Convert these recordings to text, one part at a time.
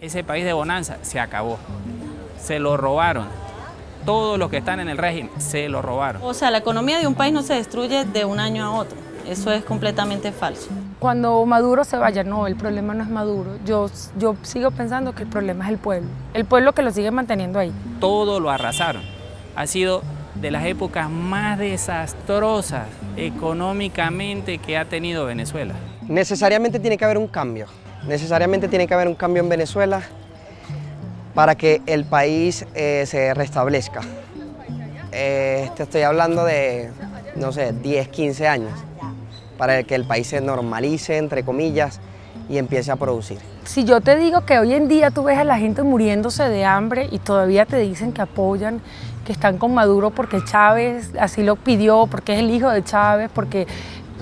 Ese país de bonanza se acabó, se lo robaron. Todos los que están en el régimen se lo robaron. O sea, la economía de un país no se destruye de un año a otro. Eso es completamente falso. Cuando Maduro se vaya, no, el problema no es Maduro. Yo, yo sigo pensando que el problema es el pueblo. El pueblo que lo sigue manteniendo ahí. Todo lo arrasaron. Ha sido de las épocas más desastrosas económicamente que ha tenido Venezuela. Necesariamente tiene que haber un cambio. Necesariamente tiene que haber un cambio en Venezuela para que el país eh, se restablezca. Eh, te estoy hablando de, no sé, 10, 15 años, para que el país se normalice, entre comillas, y empiece a producir. Si yo te digo que hoy en día tú ves a la gente muriéndose de hambre y todavía te dicen que apoyan, que están con Maduro porque Chávez así lo pidió, porque es el hijo de Chávez, porque...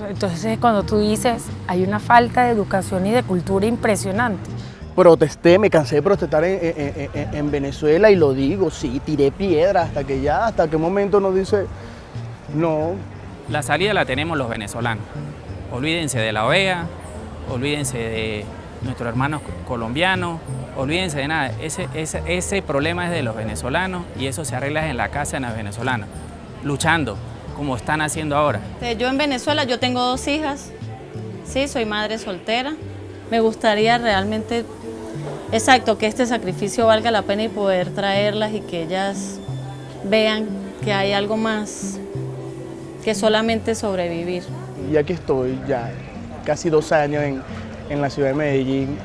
Entonces cuando tú dices, hay una falta de educación y de cultura impresionante. Protesté, me cansé de protestar en, en, en, en Venezuela y lo digo, sí, tiré piedra hasta que ya, hasta qué momento nos dice, no. La salida la tenemos los venezolanos. Olvídense de la OEA, olvídense de nuestros hermanos colombianos, olvídense de nada. Ese, ese, ese problema es de los venezolanos y eso se arregla en la casa de los venezolanos, luchando como están haciendo ahora. Yo en Venezuela, yo tengo dos hijas, sí, soy madre soltera. Me gustaría realmente, exacto, que este sacrificio valga la pena y poder traerlas y que ellas vean que hay algo más que solamente sobrevivir. Y aquí estoy ya casi dos años en, en la ciudad de Medellín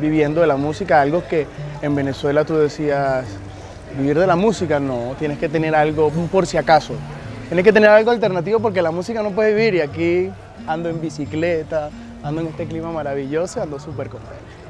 viviendo de la música, algo que en Venezuela tú decías, vivir de la música no, tienes que tener algo por si acaso. Tienes que tener algo alternativo porque la música no puede vivir y aquí ando en bicicleta, ando en este clima maravilloso, ando súper contento.